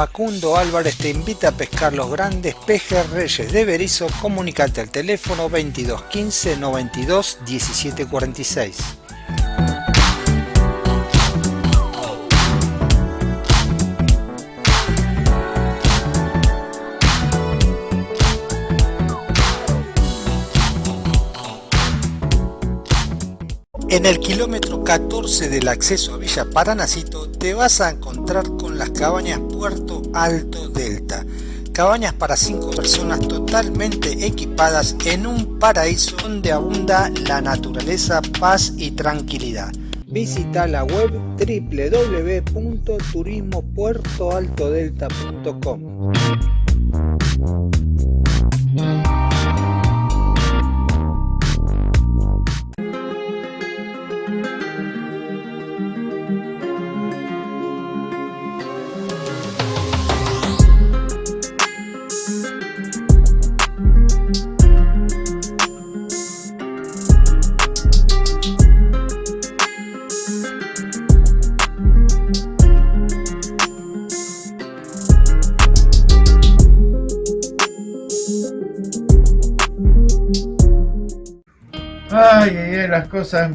Facundo Álvarez te invita a pescar los grandes pejerreyes de Berizo. Comunicate al teléfono 22 15 92 17 46. En el kilómetro 14 del acceso a Villa Paranacito te vas a encontrar con las cabañas Puerto Alto Delta. Cabañas para 5 personas totalmente equipadas en un paraíso donde abunda la naturaleza, paz y tranquilidad. Visita la web www.turismopuertoaltodelta.com.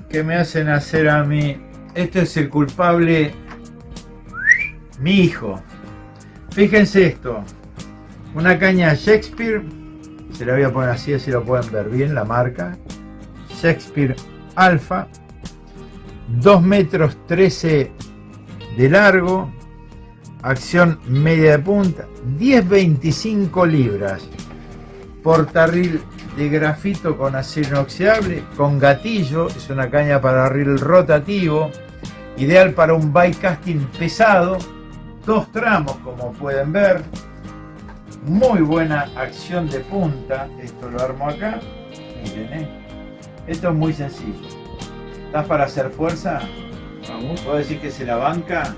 que me hacen hacer a mí. Esto es el culpable, mi hijo. Fíjense esto. Una caña Shakespeare. Se la voy a poner así, así lo pueden ver bien la marca. Shakespeare Alpha. 2 metros 13 de largo. Acción media de punta. 10-25 libras. Portarril de grafito con acero inoxidable, con gatillo, es una caña para reel rotativo, ideal para un bike casting pesado, dos tramos como pueden ver, muy buena acción de punta, esto lo armo acá, miren, ¿eh? esto es muy sencillo, ¿estás para hacer fuerza? Vamos. ¿Puedo decir que se la banca?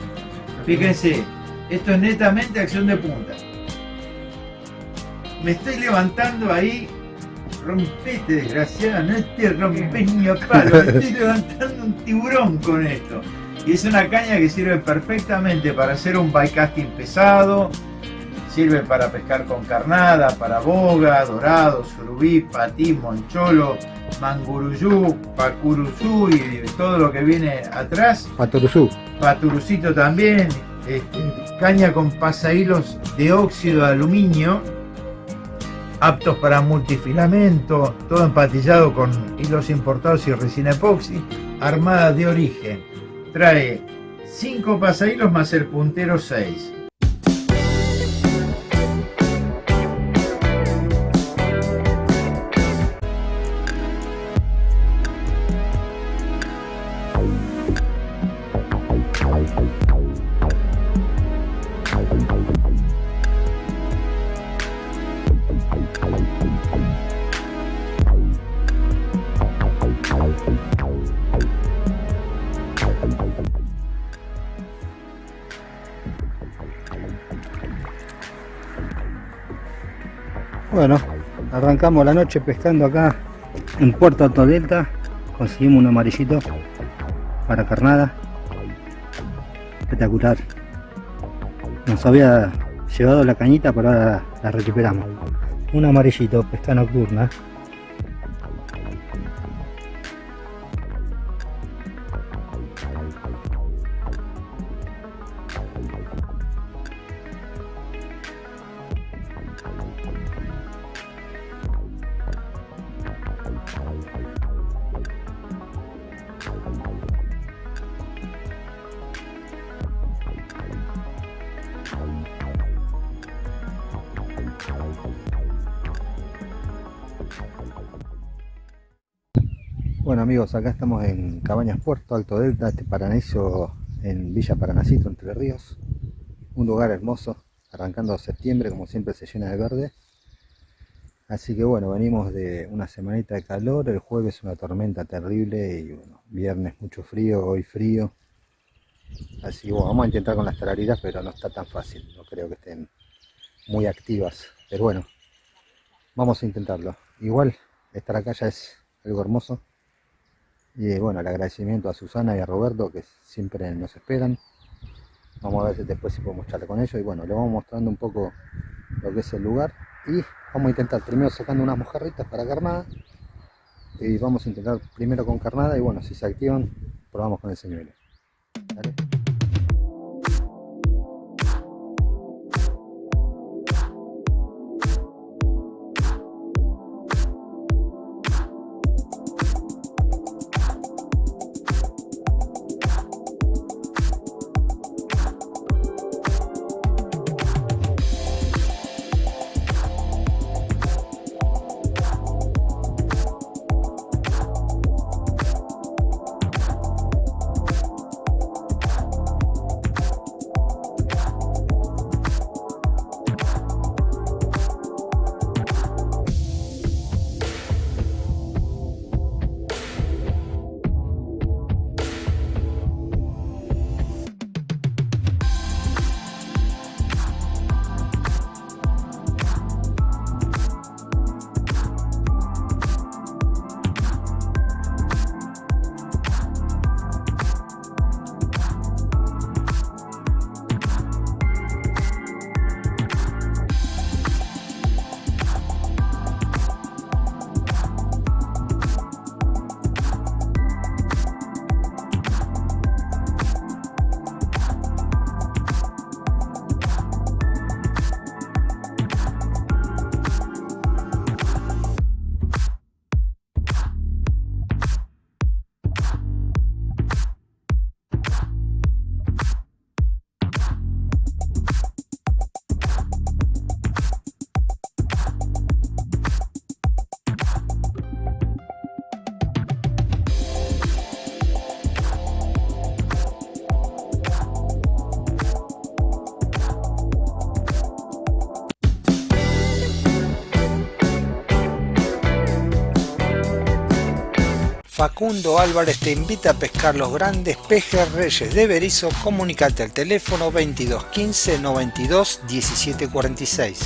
Fíjense, esto es netamente acción de punta. Me estoy levantando ahí rompete desgraciada, no te rompes ni a palo, estoy levantando un tiburón con esto. Y es una caña que sirve perfectamente para hacer un bycasting pesado, sirve para pescar con carnada, para boga, dorado, surubí, patí, moncholo, manguruyú, pacuruzú y todo lo que viene atrás. Paturuzú. Paturucito también, este, caña con pasahilos de óxido de aluminio aptos para multifilamento, todo empatillado con hilos importados y resina epoxi, armada de origen. Trae 5 pasahilos más el puntero 6. Arrancamos la noche pescando acá en Puerto Alto Delta. Conseguimos un amarillito para carnada. Espectacular. Nos había llevado la cañita, pero ahora la recuperamos. Un amarillito, pesca nocturna. Acá estamos en Cabañas Puerto, Alto Delta, este paraíso en Villa Paranacito, Entre Ríos. Un lugar hermoso, arrancando septiembre, como siempre se llena de verde. Así que bueno, venimos de una semanita de calor, el jueves una tormenta terrible y bueno, viernes mucho frío, hoy frío. Así que bueno, vamos a intentar con las tarariras, pero no está tan fácil, no creo que estén muy activas. Pero bueno, vamos a intentarlo. Igual, estar acá ya es algo hermoso. Y bueno, el agradecimiento a Susana y a Roberto que siempre nos esperan. vamos a ver después si podemos charlar con ellos. Y bueno, le vamos mostrando un poco lo que es el lugar. Y vamos a intentar primero sacando unas mojarritas para carnada. Y vamos a intentar primero con carnada. Y bueno, si se activan probamos con el señuelo. Facundo Álvarez te invita a pescar los grandes pejes reyes de Berizo. Comunicate al teléfono 22 15 92 17 46.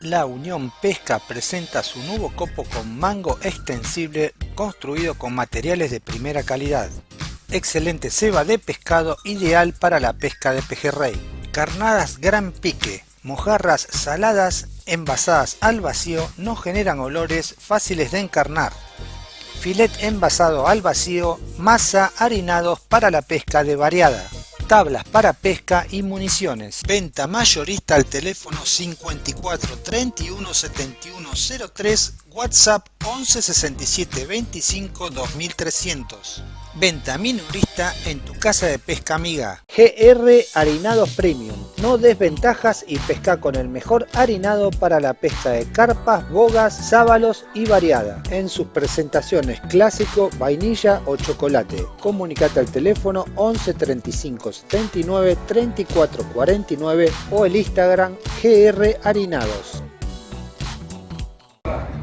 La Unión Pesca presenta su nuevo copo con mango extensible construido con materiales de primera calidad. Excelente ceba de pescado ideal para la pesca de pejerrey. Carnadas gran pique, mojarras saladas envasadas al vacío no generan olores fáciles de encarnar. Filet envasado al vacío, masa harinados para la pesca de variada tablas para pesca y municiones. Venta mayorista al teléfono 54 31 71 03, WhatsApp 11 67 25 2300. Venta minorista en tu casa de pesca amiga. GR Harinados Premium. No desventajas y pesca con el mejor harinado para la pesca de carpas, bogas, sábalos y variada. En sus presentaciones clásico, vainilla o chocolate. Comunicate al teléfono 11 35 79 34 49 o el Instagram GR Harinados.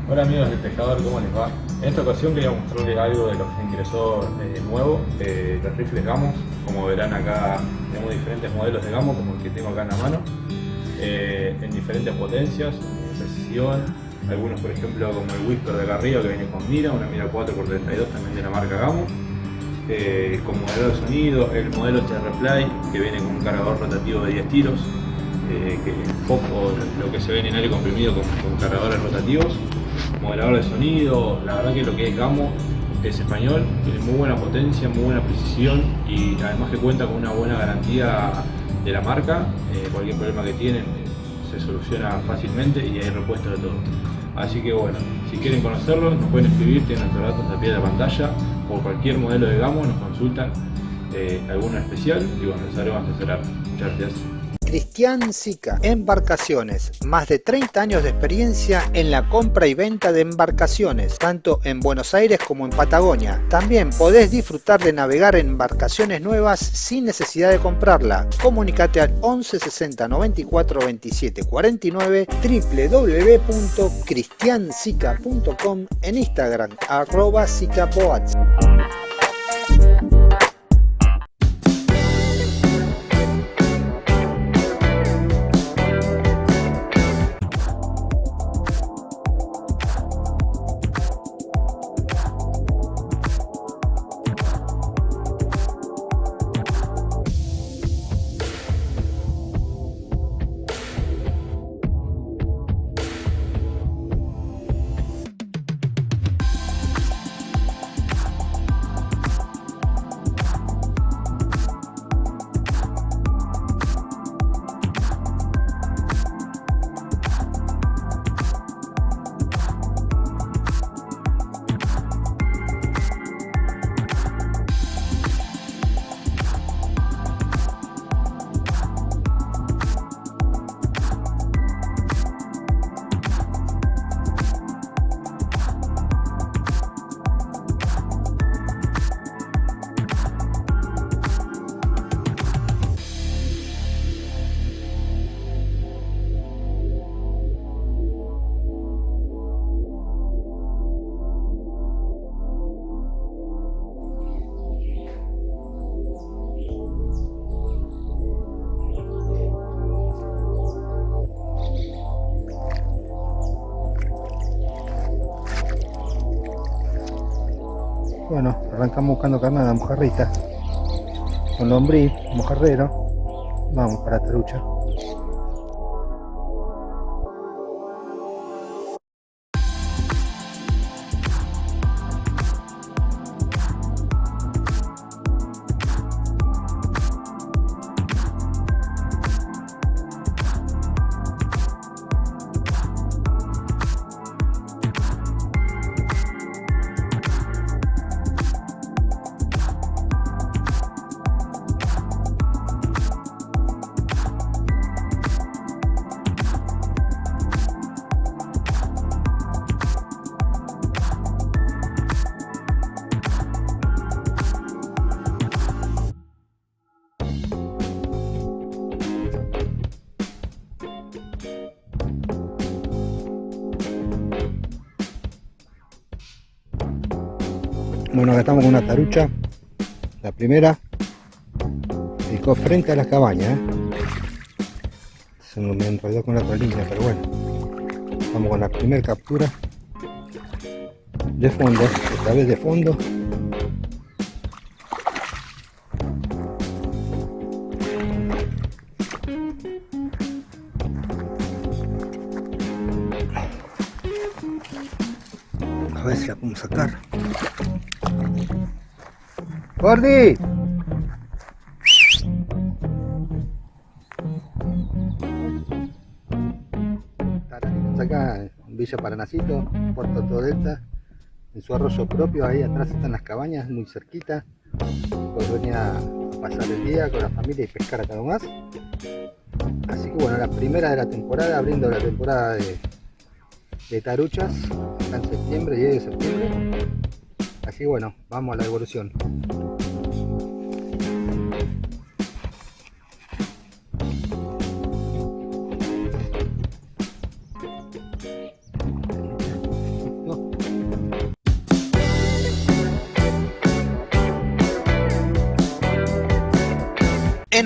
Hola amigos del pescador, ¿cómo les va? En esta ocasión quería mostrarles algo de lo que ingresó eh, nuevo, eh, los rifles Gamos. Como verán acá tenemos diferentes modelos de Gamo, como el que tengo acá en la mano, eh, en diferentes potencias, precisión, algunos por ejemplo como el Whisper de acá arriba que viene con mira, una mira 4x32 también de la marca Gamo. con modelo de sonido, el modelo TR-Play que viene con un cargador rotativo de 10 tiros, que es poco lo que se ve en aire comprimido con cargadores rotativos modelador de sonido, la verdad que lo que es Gamo es español, tiene muy buena potencia, muy buena precisión y además que cuenta con una buena garantía de la marca, eh, cualquier problema que tienen se soluciona fácilmente y hay repuesto de todo. Así que bueno, si quieren conocerlo nos pueden escribir, tienen nuestros datos a pie de la pantalla, por cualquier modelo de Gamo nos consultan eh, alguno especial y bueno, les haremos asesorar. Muchas gracias. Cristian Sica, Embarcaciones, más de 30 años de experiencia en la compra y venta de embarcaciones, tanto en Buenos Aires como en Patagonia. También podés disfrutar de navegar en embarcaciones nuevas sin necesidad de comprarla. Comunicate al 11 60 94 27 49 www.cristiansica.com en Instagram arroba Bueno, arrancamos buscando carnada, mojarrita. Con lombriz, mojarrero. Vamos para Tarucha. Bueno, acá estamos con una tarucha. La primera picó frente a las cabañas. ¿eh? Se me enredó con la otra línea, pero bueno. Vamos con la primera captura. De fondo, esta vez de fondo. ¡Gordi! Acá Villa Paranacito, Puerto Todo Delta, en su arroyo propio, ahí atrás están las cabañas, muy cerquita. Pues venía a pasar el día con la familia y pescar acá nomás. Así que bueno, la primera de la temporada, abriendo la temporada de, de taruchas, acá en septiembre, 10 de septiembre. Así que bueno, vamos a la evolución.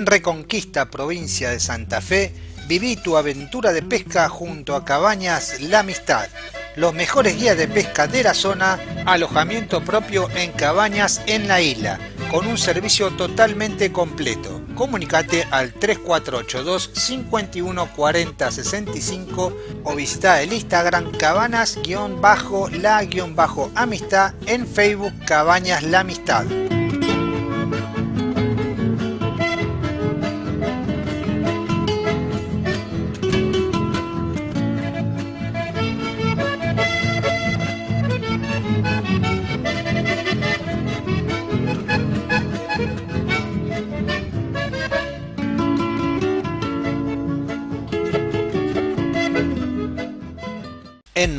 Reconquista, provincia de Santa Fe, viví tu aventura de pesca junto a Cabañas La Amistad. Los mejores guías de pesca de la zona, alojamiento propio en cabañas en la isla, con un servicio totalmente completo. Comunicate al 3482 51 40 65 o visita el Instagram cabanas-la-amistad en Facebook Cabañas La Amistad.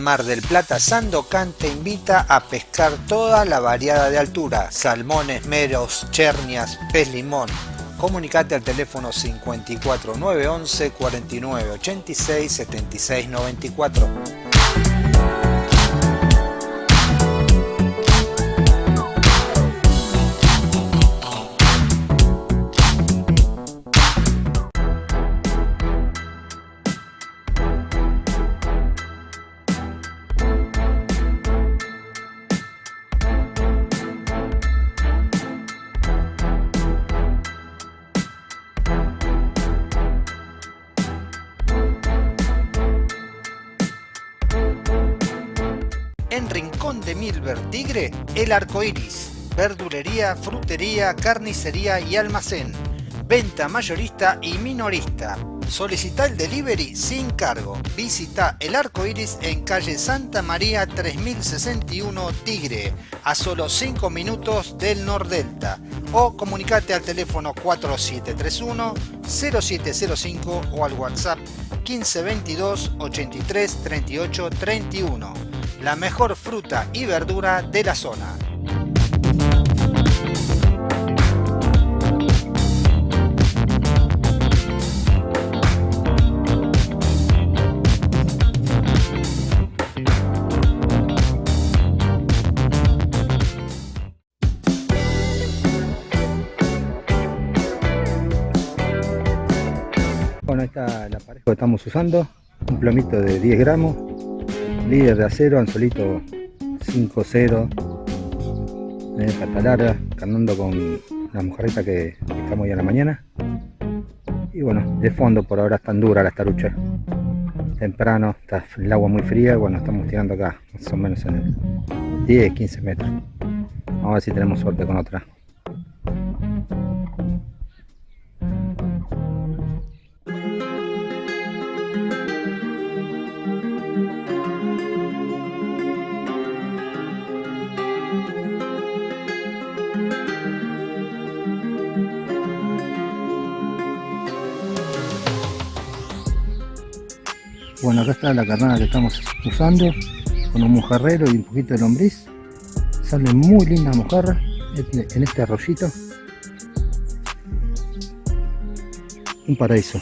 Mar del Plata, Sandocan te invita a pescar toda la variada de altura, salmones, meros, chernias, pez limón. Comunicate al teléfono 54 911 49 86 76 94. El Arco Iris. Verdulería, frutería, carnicería y almacén. Venta mayorista y minorista. Solicita el delivery sin cargo. Visita El Arco Iris en calle Santa María 3061 Tigre, a solo 5 minutos del Nordelta. O comunicate al teléfono 4731 0705 o al WhatsApp 1522 83 38 31 la mejor fruta y verdura de la zona. Bueno, ahí está la pareja que estamos usando, un plomito de 10 gramos, líder de acero, anzuelito 5-0 tener pata larga, carnando con la mojarrita que estamos hoy a la mañana. Y bueno, de fondo por ahora están duras las taruchas. Temprano, está el agua muy fría, bueno, estamos tirando acá, más o menos en el 10, 15 metros. Vamos a ver si tenemos suerte con otra. Bueno, acá está la carnada que estamos usando con un mojarrero y un poquito de lombriz. Sale muy linda mojarra en este arroyito. Un paraíso.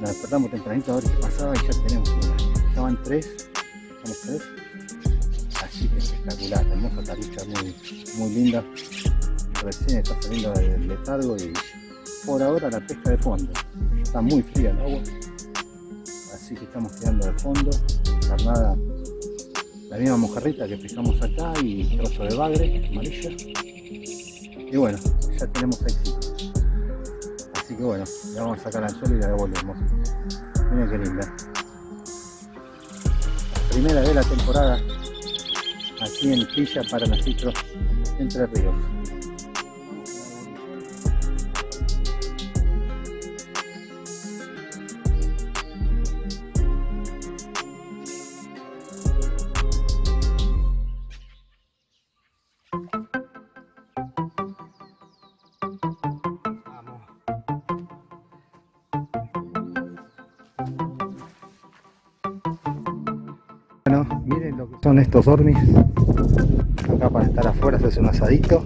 La despertamos tempranito a ver qué pasaba y ya tenemos una. Ya van tres, somos tres espectacular, hermosa tarucha, muy, muy linda. Recién está saliendo del letargo y por ahora la pesca de fondo. Está muy fría el agua, así que estamos quedando de fondo. Carnada, la misma mojarrita que pescamos acá y trozo de bagre amarilla. Y bueno, ya tenemos éxito. Así que bueno, la vamos a sacar al suelo y la devolvemos. Miren qué linda. primera de la temporada aquí en Villa Paranacitro, Entre Ríos. Son estos dormis. Acá para estar afuera se hace un asadito.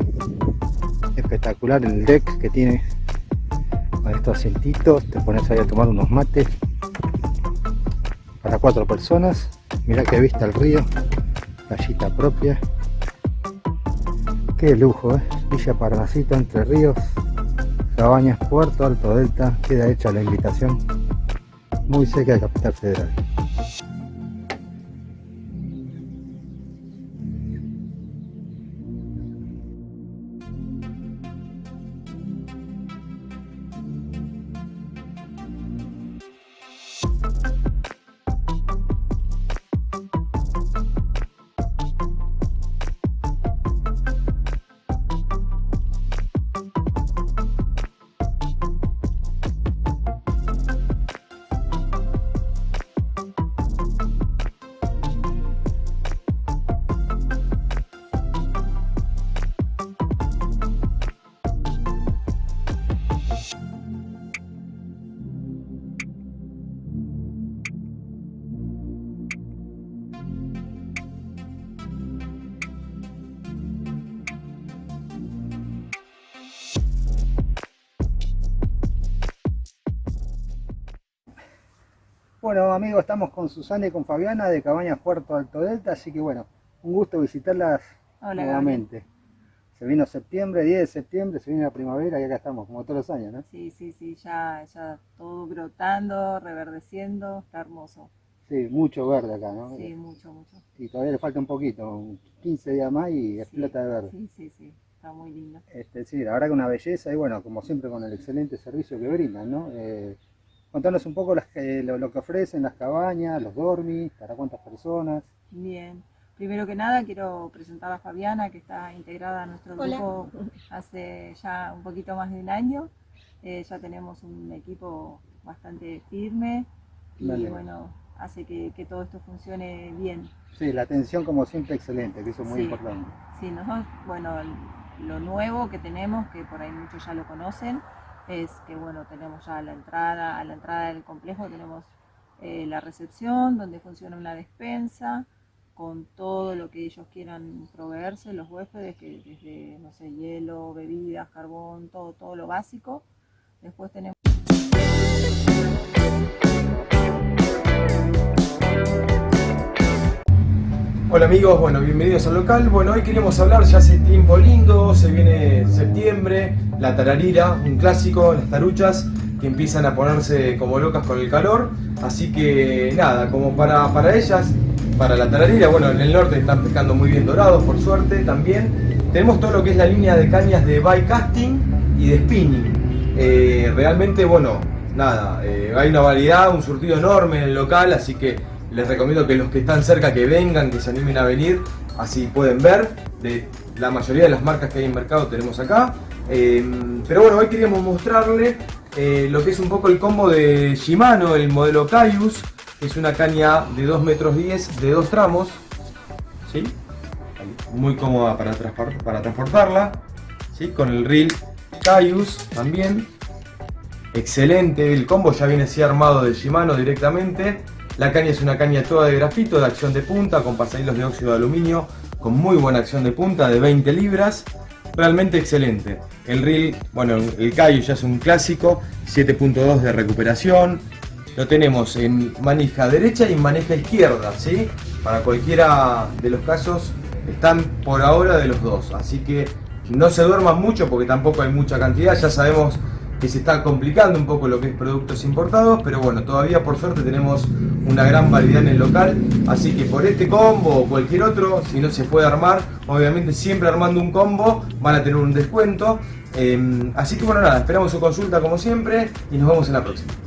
Espectacular el deck que tiene con estos asientitos. Te pones ahí a tomar unos mates. Para cuatro personas. Mirá que vista el río. Playita propia. Qué lujo, ¿eh? Villa Parnasito, Entre Ríos. Cabañas, Puerto Alto Delta. Queda hecha la invitación. Muy cerca de Capital Federal. Bueno amigos, estamos con Susana y con Fabiana de Cabañas Puerto Alto Delta, así que bueno, un gusto visitarlas nuevamente. Se vino septiembre, 10 de septiembre, se viene la primavera y acá estamos, como todos los años, ¿no? Sí, sí, sí, ya, ya todo brotando, reverdeciendo, está hermoso. Sí, mucho verde acá, ¿no? Sí, mucho, mucho. Y todavía le falta un poquito, 15 días más y explota de verde. Sí, sí, sí, está muy lindo. Este, sí, la verdad que una belleza y bueno, como siempre con el excelente servicio que brindan, ¿no? Eh, contanos un poco las, lo, lo, que ofrecen, las cabañas, los dormis, para cuántas personas. Bien, primero que nada quiero presentar a Fabiana que está integrada a nuestro grupo hace ya un poquito más de un año. Eh, ya tenemos un equipo bastante firme y bueno, hace que, que, todo esto funcione bien. Sí, la atención como siempre excelente, que eso es muy sí, importante. Sí, nosotros, bueno, lo nuevo que tenemos, que por ahí muchos ya lo conocen, es que bueno, tenemos ya la entrada, a la entrada del complejo tenemos eh, la recepción, donde funciona una despensa, con todo lo que ellos quieran proveerse, los huéspedes, que desde, no sé, hielo, bebidas, carbón, todo, todo lo básico. Después tenemos... Hola amigos, bueno, bienvenidos al local. Bueno, hoy queremos hablar, ya hace tiempo lindo, se viene septiembre, la tararira, un clásico, las taruchas que empiezan a ponerse como locas con el calor. Así que nada, como para, para ellas, para la tararira, bueno, en el norte están pescando muy bien dorados, por suerte también. Tenemos todo lo que es la línea de cañas de bike casting y de spinning. Eh, realmente, bueno, nada, eh, hay una variedad, un surtido enorme en el local, así que les recomiendo que los que están cerca que vengan, que se animen a venir, así pueden ver. De la mayoría de las marcas que hay en mercado tenemos acá. Eh, pero bueno, hoy queríamos mostrarle eh, lo que es un poco el combo de Shimano, el modelo Caius, es una caña de 2 metros 10 de dos tramos. ¿sí? Muy cómoda para, para transportarla. ¿sí? Con el reel Caius también. Excelente, el combo ya viene así armado de Shimano directamente. La caña es una caña toda de grafito, de acción de punta, con pasahilos de óxido de aluminio, con muy buena acción de punta, de 20 libras. Realmente excelente. El reel, bueno, el Cayo ya es un clásico, 7.2 de recuperación. Lo tenemos en manija derecha y manija izquierda, ¿sí? Para cualquiera de los casos, están por ahora de los dos. Así que no se duerman mucho porque tampoco hay mucha cantidad. Ya sabemos que se está complicando un poco lo que es productos importados, pero bueno, todavía por suerte tenemos una gran variedad en el local, así que por este combo o cualquier otro, si no se puede armar, obviamente siempre armando un combo van a tener un descuento, eh, así que bueno nada, esperamos su consulta como siempre y nos vemos en la próxima.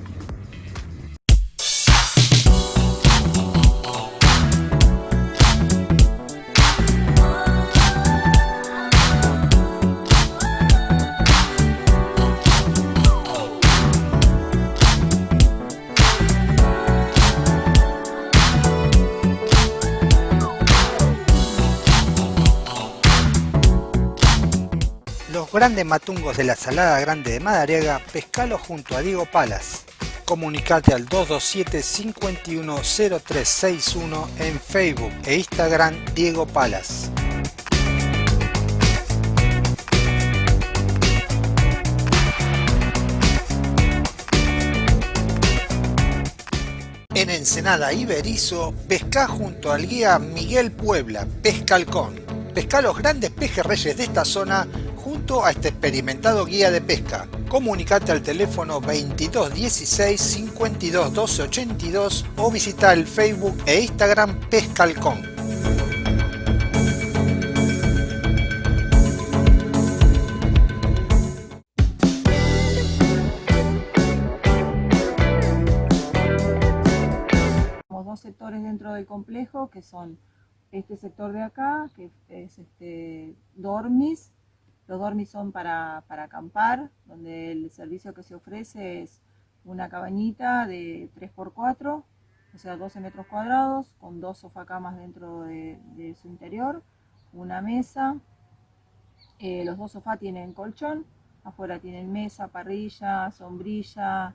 Grandes matungos de la Salada Grande de Madariaga, pescalo junto a Diego Palas. Comunicate al 227-510361 en Facebook e Instagram Diego Palas. En Ensenada Iberizo, pesca junto al guía Miguel Puebla, Pescalcón. Pesca los grandes pejerreyes de esta zona junto a este experimentado guía de pesca. Comunicate al teléfono 2216 52 12 82 o visita el Facebook e Instagram Pescalcón. Dos sectores dentro del complejo que son este sector de acá, que es este dormis, los dormis son para, para, acampar, donde el servicio que se ofrece es una cabañita de 3x4, o sea 12 metros cuadrados, con dos sofacamas dentro de, su interior, una mesa, eh, los dos sofás tienen colchón, afuera tienen mesa, parrilla, sombrilla,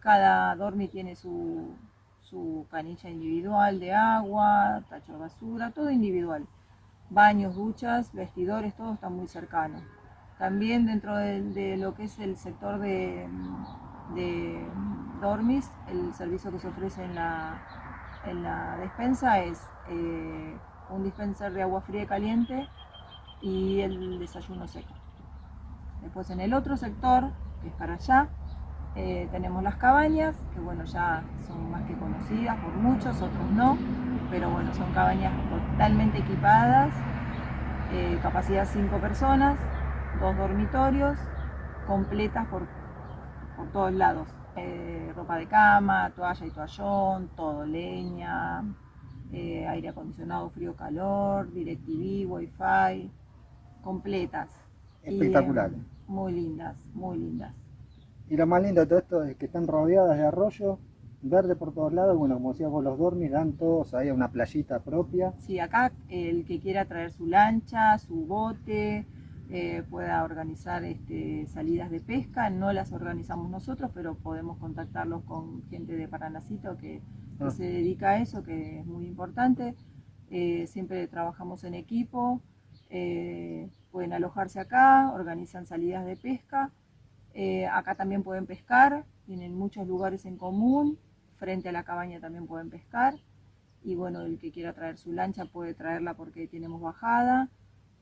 cada dormi tiene su, su canilla individual de agua, tacho de basura, todo individual baños, duchas, vestidores, todo está muy cercano. También dentro de, lo que es el sector de, dormis, el servicio que se ofrece en la, en la despensa es eh, un dispenser de agua fría y caliente y el desayuno seco. Después en el otro sector, que es para allá, Eh, tenemos las cabañas, que bueno, ya son más que conocidas por muchos, otros no, pero bueno, son cabañas totalmente equipadas, eh, capacidad 5 personas, dos dormitorios, completas por, por todos lados. Eh, ropa de cama, toalla y toallón, todo, leña, aire acondicionado, frío, calor, DirecTV, Wi-Fi, completas. Espectaculares. muy lindas, muy lindas. Y lo más lindo de todo esto es que están rodeadas de arroyo, verde por todos lados, bueno, como decía vos, los dormis dan todos ahí a una playita propia. Sí, acá el que quiera traer su lancha, su bote, eh, pueda organizar este, salidas de pesca, no las organizamos nosotros, pero podemos contactarlos con gente de Paranacito que, ah. se dedica a eso, que es muy importante. Eh, siempre trabajamos en equipo, eh, pueden alojarse acá, organizan salidas de pesca eh, acá también pueden pescar, tienen muchos lugares en común, frente a la cabaña también pueden pescar. Y bueno, el que quiera traer su lancha puede traerla porque tenemos bajada,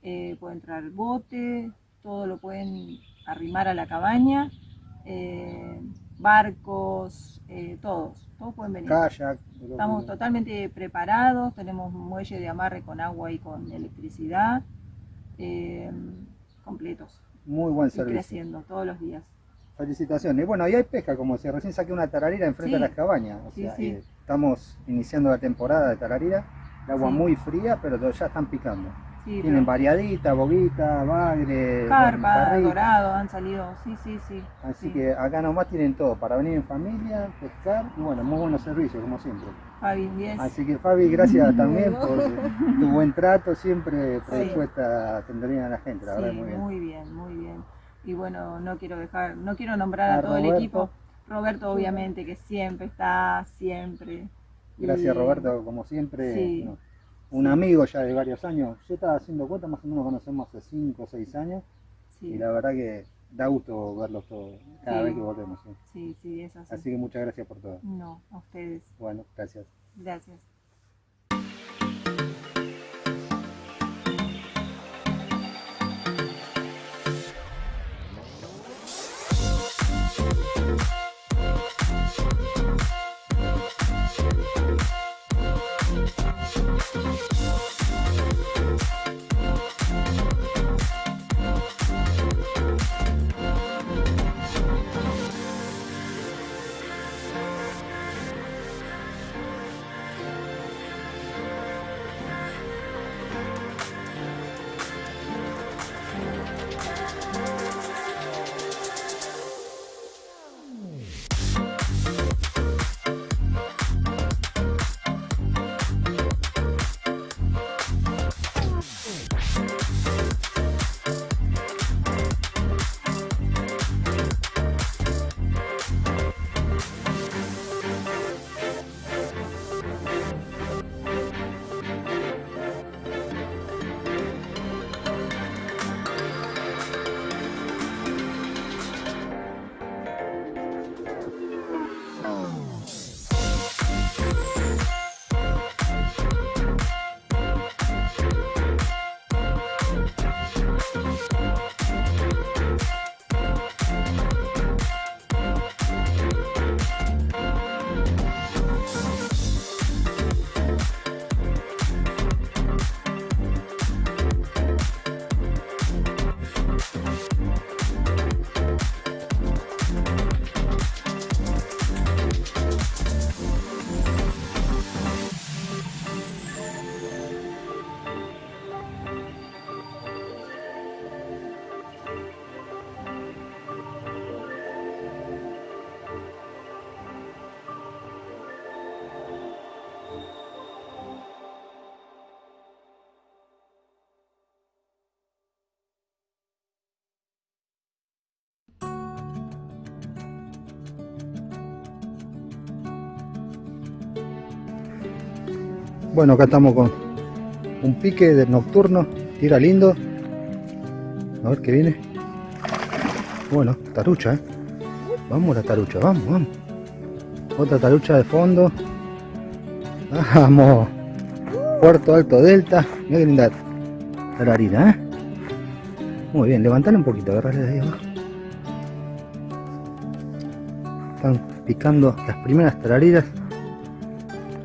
eh, pueden traer bote, todo lo pueden arrimar a la cabaña, eh, barcos, todos, todos pueden venir. Estamos totalmente preparados, tenemos un muelle de amarre con agua y con electricidad, completos muy buen servicio. creciendo todos los días. Felicitaciones. Bueno, ahí hay pesca, como si recién saqué una tararira enfrente de las cabañas. O sea, eh, estamos iniciando la temporada de tararira, el agua muy fría, pero ya están picando. Tienen variadita, boguita, bagre, carpa, dorado, han salido, sí, sí, sí. Así que acá nomás tienen todo, para venir en familia, pescar, y bueno, muy buenos servicios, como siempre. Fabi, bien. Así que Fabi, gracias también por tu buen trato, siempre predispuesta a atender a la gente, la verdad, muy bien. Muy bien, muy bien. Y bueno, no quiero dejar, no quiero nombrar a, todo el equipo. Roberto, obviamente, que siempre está, siempre. Gracias, Roberto, como siempre un amigo ya de varios años. Yo estaba haciendo cuenta, más o menos conocemos hace 5 o 6 años. Y la verdad que da gusto verlos todos cada vez que volvemos. ¿sí? sí, es así. Así que muchas gracias por todo. No, a ustedes. Bueno, gracias. Gracias. We'll be right back. Bueno, acá estamos con un pique de nocturno, tira lindo. A ver qué viene. Bueno, tarucha, ¿eh? Vamos la tarucha, vamos, vamos. Otra tarucha de fondo. Vamos. Puerto Alto Delta. Mira qué linda la harina, ¿eh? Muy bien, levantale un poquito, agarrarle de ahí abajo. están picando las primeras tarariras.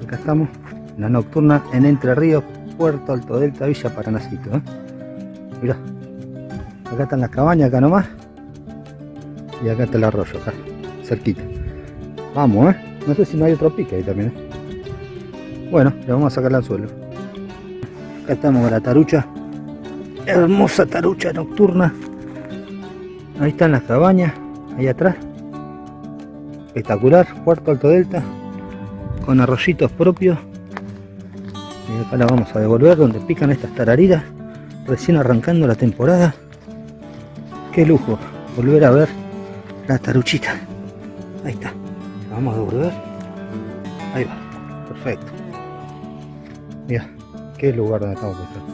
Acá estamos, la nocturna en Entre Ríos, Puerto Alto Delta, Villa Paranacito. ¿eh? Mirá, acá están las cabañas, acá nomás. Y acá está el arroyo, acá, cerquita. Vamos, ¿eh? No sé si no hay otro pique ahí también, ¿eh? Bueno, le vamos a sacar al suelo. Acá estamos la tarucha. Hermosa tarucha nocturna. Ahí están las cabañas, ahí atrás. Espectacular, Puerto Alto Delta. Con arroyitos propios. Y acá la vamos a devolver donde pican estas tarariras. Recién arrancando la temporada. Qué lujo volver a ver la taruchita. Ahí está. La vamos a devolver. Ahí va. Perfecto. Mira, qué lugar donde estamos.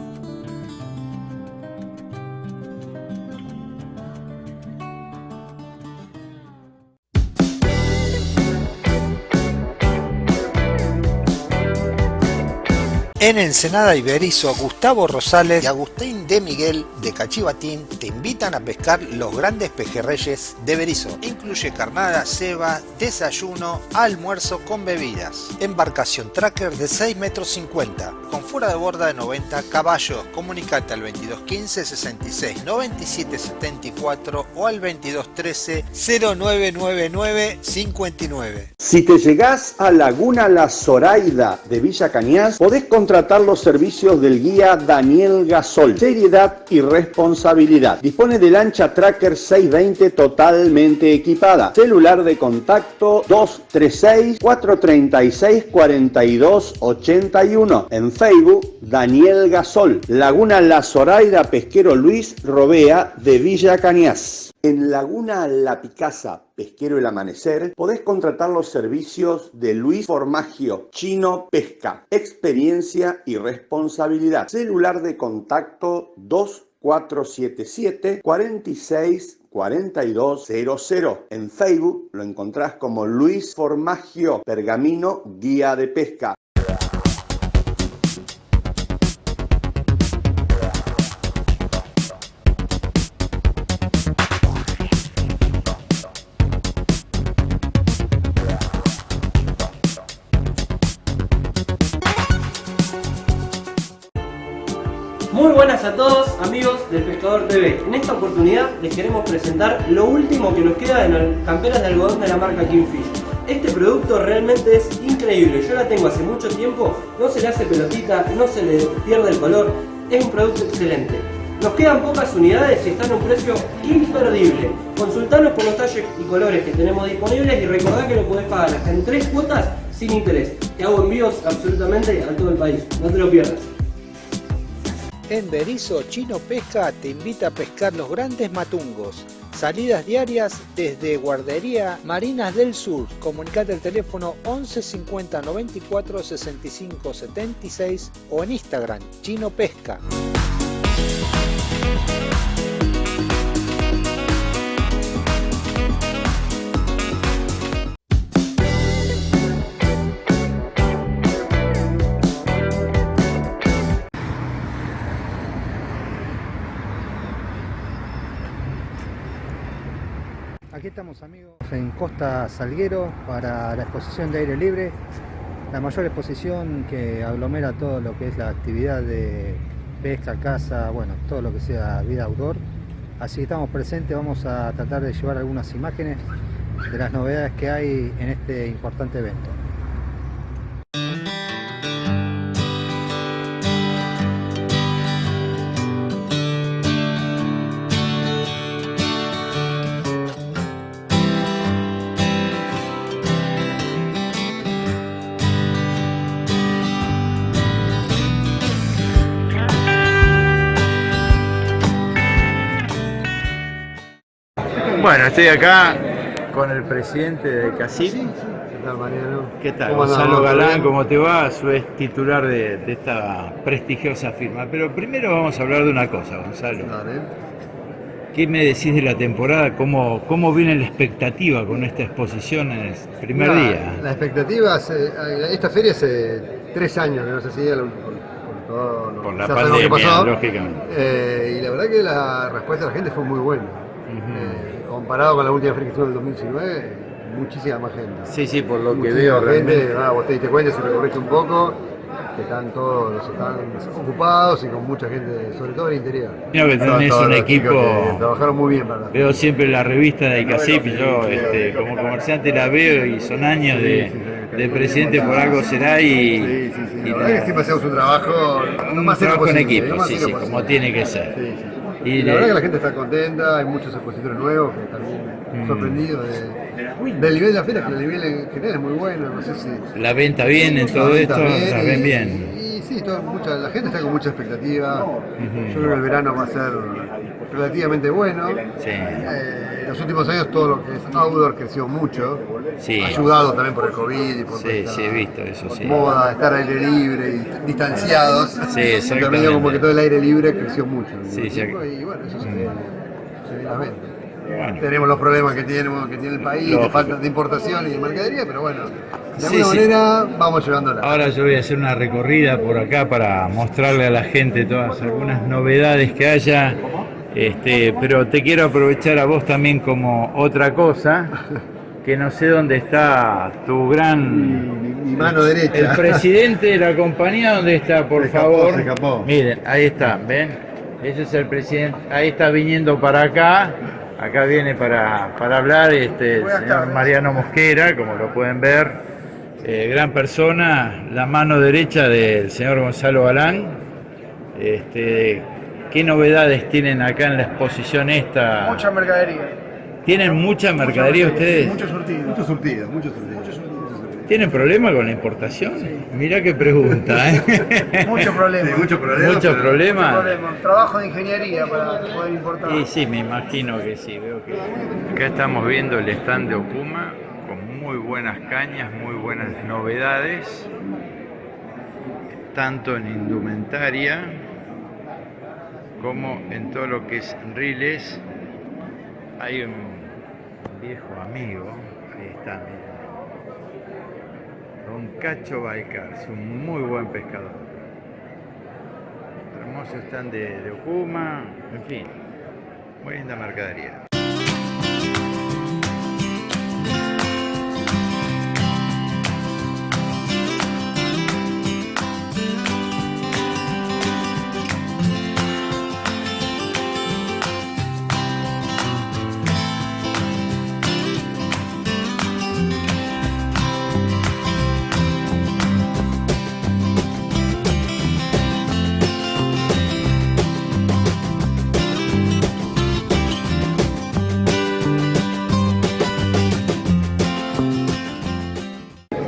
En Ensenada Iberizo, Gustavo Rosales y Agustín de Miguel de Cachivatín te invitan a pescar los grandes pejerreyes de Berizo. Incluye carnada, ceba, desayuno, almuerzo con bebidas. Embarcación tracker de 6 metros 50, con fuera de borda de 90 caballos. Comunicate al 2215 66 97 74 o al 2213 0999 59. Si te llegás a Laguna La Zoraida de Villa Cañas, podés contratar los servicios del guía Daniel Gasol. Seriedad y responsabilidad. Dispone de lancha Tracker 620 totalmente equipada. Celular de contacto 236 436 4281. En Facebook Daniel Gasol. Laguna La Zoraida Pesquero Luis Robea de Villa Cañas. En Laguna La Picasa, Pesquero El Amanecer, podés contratar los servicios de Luis Formagio, Chino Pesca, experiencia y responsabilidad. Celular de contacto 2477 46 4200. En Facebook lo encontrás como Luis Formagio, Pergamino, Guía de Pesca. Buenas a todos amigos del Pescador TV. En esta oportunidad les queremos presentar lo último que nos queda de las camperas de algodón de la marca Kingfish. Este producto realmente es increíble, yo la tengo hace mucho tiempo, no se le hace pelotita, no se le pierde el color, es un producto excelente. Nos quedan pocas unidades y están a un precio imperdible. Consultanos por los talles y colores que tenemos disponibles y recordá que lo podés pagar hasta en tres cuotas sin interés. Te hago envíos absolutamente a todo el país, no te lo pierdas. En Berizo, Chino Pesca te invita a pescar los grandes matungos. Salidas diarias desde Guardería Marinas del Sur. Comunicate al teléfono 11 50 94 65 76 o en Instagram, Chino Pesca. Estamos amigos en Costa Salguero para la exposición de aire libre, la mayor exposición que aglomera todo lo que es la actividad de pesca, caza, bueno, todo lo que sea vida outdoor. Así que estamos presentes, vamos a tratar de llevar algunas imágenes de las novedades que hay en este importante evento. Bueno, estoy acá con el presidente de CACIP. ¿Qué tal, Mariano? ¿Qué tal? ¿Cómo Gonzalo? Galán. ¿cómo te va? Es titular de, de esta prestigiosa firma. Pero primero vamos a hablar de una cosa, Gonzalo. Dale. ¿Qué me decís de la temporada? ¿Cómo, cómo viene la expectativa con esta exposición en el primer día? La expectativa, hace- esta feria hace tres años que no se hacía por, por todo lo Por la pandemia, lógicamente. Eh, y la verdad que la respuesta de la gente fue muy buena. Eh, comparado con la última feria que estuvo en el 2019, muchísima más gente. Sí, sí, por lo que veo gente, realmente. vos te diste cuenta si recorriste un poco, que están todos están ocupados y con mucha gente, sobre todo en el interior. Creo que tenés todos un los equipo- que Trabajaron muy bien para Veo siempre la revista de ICACIP, yo este, como comerciante la veo y son años de, de presidente por algo será y, Sí, sí, sí. y La verdad que siempre hacemos un trabajo un trabajo en equipo, sí, sí, posible. como tiene que ser. Y la de- verdad que la gente está contenta, hay muchos expositores nuevos que también Mm. sorprendidos de, del nivel de la feria, que el nivel en general es muy bueno, no sé si... la venta bien en todo la esto, bien la ven y- bien. Y, sí, todo- mucha, la gente está con mucha expectativa, yo creo que el verano va a ser relativamente bueno. Sí. Eh, los últimos años todo lo que es outdoor creció mucho, Sí. ayudado también por el COVID y por Sí, esta sí, he visto eso, sí. moda, estar al aire libre y distanciados. Sí. También como que todo el aire libre creció mucho. Sí, sí. Y bueno, eso se se ve en la venta. Bueno. Tenemos los problemas que tenemos, que tiene el país, de falta de importación y de mercadería, pero bueno, de Sí, alguna sí. manera vamos llevándola. Ahora yo voy a hacer una recorrida por acá para mostrarle a la gente todas algunas novedades que haya. Este, pero te quiero aprovechar a vos también como otra cosa, que no sé dónde está tu gran Mi, mi mano derecha. el presidente de la compañía, ¿dónde está, por Se escapó, favor? se escapó. Miren, ahí está, ¿ven? Ese es el presidente, ahí está viniendo para acá, acá viene para, para hablar este, el señor Mariano Mosquera, como lo pueden ver, eh, gran persona, la mano derecha del señor Gonzalo Galán. Este, ¿Qué novedades tienen acá en la exposición esta? Mucha mercadería. ¿Tienen mucha mercadería ustedes? Mucho surtido. Mucho surtido, mucho surtido. ¿Tienen problema con la importación? Mirá qué pregunta, ¿eh? Mucho problema. Sí, mucho problema. ¿Mucho pero- problema? problema. Trabajo de ingeniería para poder importar. Y sí, me imagino que sí, veo que... Acá estamos viendo el stand de Okuma con muy buenas cañas, muy buenas novedades, tanto en indumentaria como en todo lo que es riles. Hay un viejo amigo, ahí está, miren. Don Cacho Balcar, es un muy buen pescador. Hermoso stand de, de Okuma, en fin, muy linda mercadería.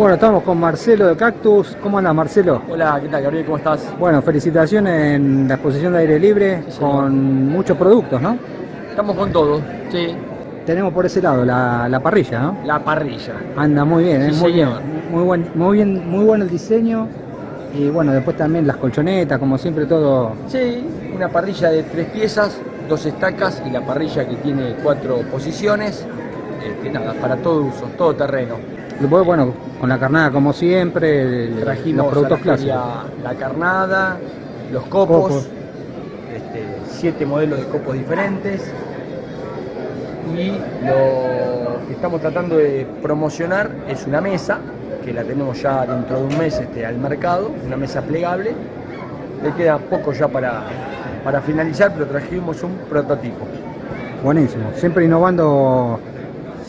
Bueno, estamos con Marcelo de Cactus. ¿Cómo andas, Marcelo? Hola, ¿qué tal, Gabriel? ¿Cómo estás? Bueno, felicitaciones en la exposición de aire libre Sí, con muchos productos, ¿no? Estamos con todo, sí. Tenemos por ese lado la, la parrilla, ¿no? La parrilla. Anda muy bien, ¿eh? Sí, muy bien. Muy buen, muy bien, muy bueno el diseño. Y bueno, después también las colchonetas, como siempre todo. Sí, una parrilla de tres piezas, dos estacas y la parrilla que tiene cuatro posiciones. Este, nada, para todo uso, todo terreno. Después, bueno, con la carnada como siempre, el- Trajimos los productos clásicos. la carnada, los copos, Copos. este, siete modelos de copos diferentes. Y lo que estamos tratando de promocionar es una mesa, que la tenemos ya dentro de un mes este, al mercado, una mesa plegable. Le queda poco ya para, para finalizar, pero trajimos un prototipo. Buenísimo. Siempre innovando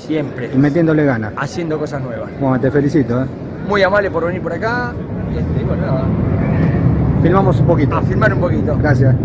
Siempre. y metiéndole ganas. Haciendo cosas nuevas. Bueno, te felicito, ¿eh? Muy amable por venir por acá. Este, y bueno, nada, Filmamos un poquito. a filmar un poquito. Gracias.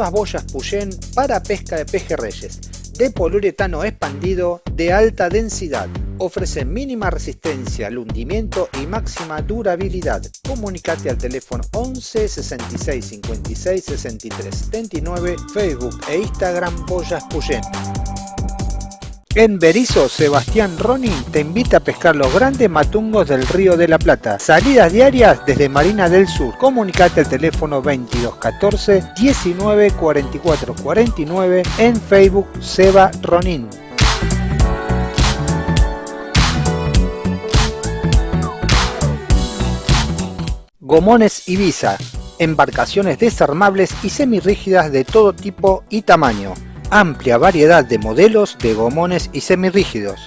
Nuevas boyas Puyén para pesca de pejerreyes, de poliuretano expandido de alta densidad. Ofrece mínima resistencia al hundimiento y máxima durabilidad. Comunicate al teléfono 11 66 56 63 79, Facebook e Instagram Boyas Puyén. En Berizo, Sebastián Ronin te invita a pescar los grandes matungos del Río de la Plata. Salidas diarias desde Marina del Sur. Comunicate al teléfono 2214 19 44 49 en Facebook Seba Ronin. Gomones Ibiza. Embarcaciones desarmables y semirrígidas de todo tipo y tamaño amplia variedad de modelos de gomones y semirrígidos,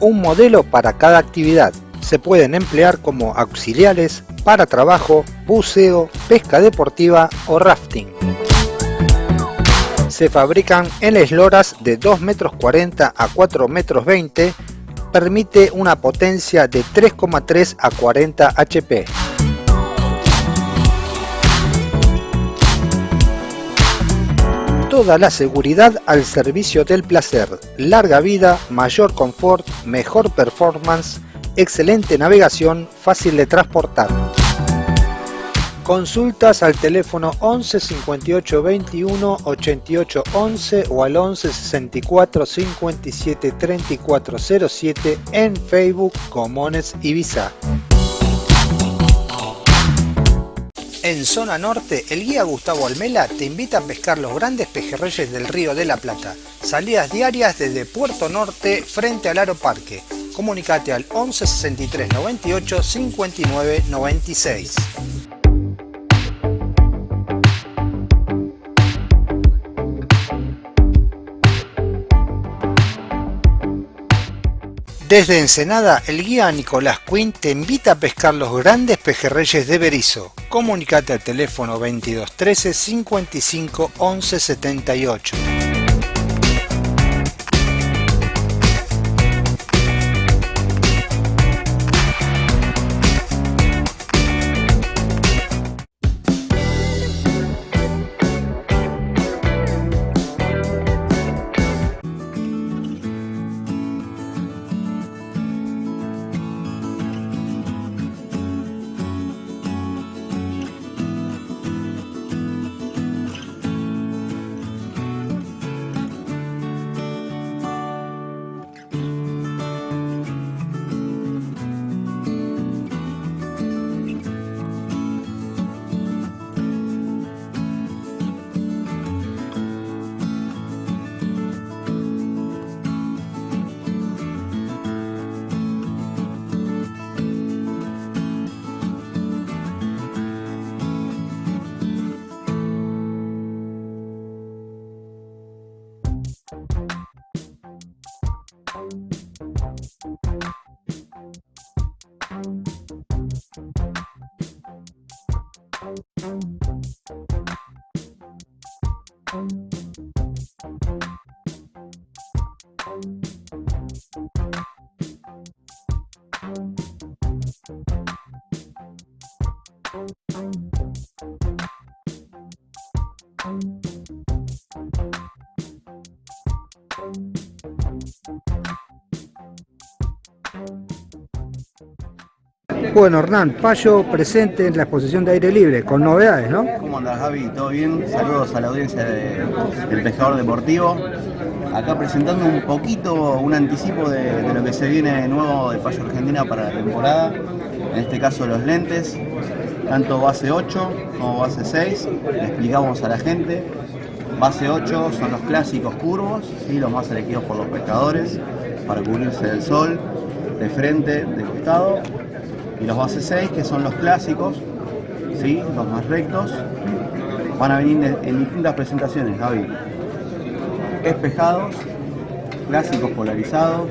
un modelo para cada actividad. Se pueden emplear como auxiliares para trabajo, buceo, pesca deportiva o rafting. Se fabrican en esloras de 2 metros 40 a 4 metros 20, permite una potencia de 3,3 a 40 HP. Toda la seguridad al servicio del placer, larga vida, mayor confort, mejor performance, excelente navegación, fácil de transportar. Consultas al teléfono 11 58 21 88 11 o al 11 64 57 34 07 en Facebook Comones Ibiza. En zona norte, el guía Gustavo Almela te invita a pescar los grandes pejerreyes del Río de la Plata. Salidas diarias desde Puerto Norte frente al Aro Parque. Comunicate al 11 63 98 59 96. Desde Ensenada, el guía Nicolás Quinn te invita a pescar los grandes pejerreyes de Berizo. Comunicate al teléfono 2213 55 11 78. Bye. Bueno, Hernán, Payo presente en la exposición de aire libre, con novedades, ¿no? ¿Cómo andas, Javi? ¿Todo bien? Saludos a la audiencia del Pescador Deportivo. Acá presentando un poquito, un anticipo de, lo que se viene nuevo de Payo Argentina para la temporada. En este caso los lentes, tanto base 8 como base 6. Le explicamos a la gente. Base 8 son los clásicos curvos, ¿sí? los más elegidos por los pescadores para cubrirse del sol, de frente, de costado y los base 6 que son los clásicos, ¿sí? los más rectos, van a venir en distintas presentaciones, Javi. Espejados, clásicos polarizados,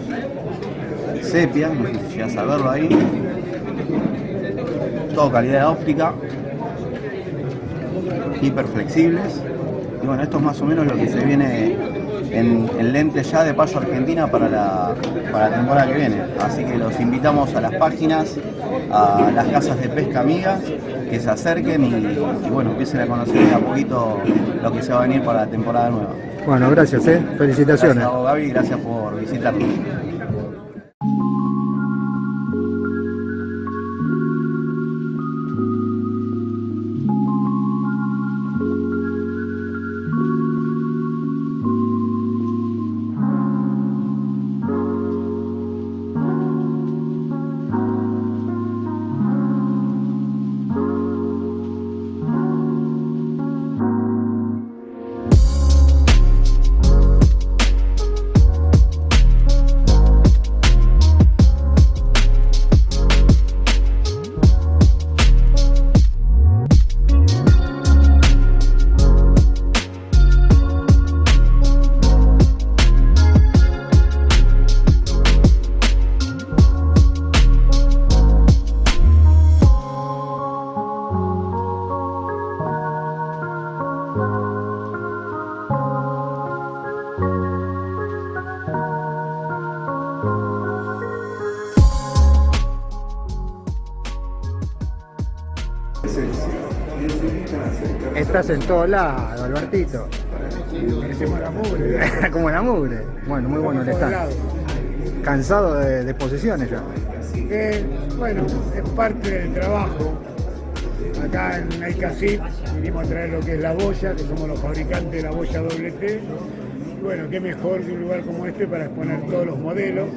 sepia, no sé si llegas a verlo ahí, todo calidad óptica, hiperflexibles, Y bueno, esto es más o menos lo que se viene en, en lentes ya de payo Argentina para la, para la temporada que viene. Así que los invitamos a las páginas, a las casas de pesca amigas, que se acerquen y, y bueno, empiecen a conocer de a poquito lo que se va a venir para la temporada nueva. Bueno, gracias, ¿eh? felicitaciones. Gracias a vos, Gaby, gracias por visitarnos. Estás en todos lados, Albertito. Como la mugre. Bueno, muy bueno el stand. Cansado de, de posesiones ya. Eh, bueno, es parte del trabajo. Acá en Aicasit vinimos a traer lo que es la boya, que somos los fabricantes de la boya doble T. Y bueno, qué mejor que un lugar como este para exponer todos los modelos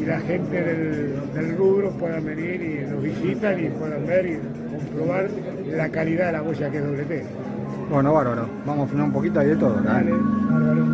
y la gente del, rubro puedan venir y nos visitan y puedan ver comprobar la calidad de la boya que es doble T. Bueno, bárbaro. Vamos a filmar un poquito ahí de todo. ¿no? Dale, bárbaro.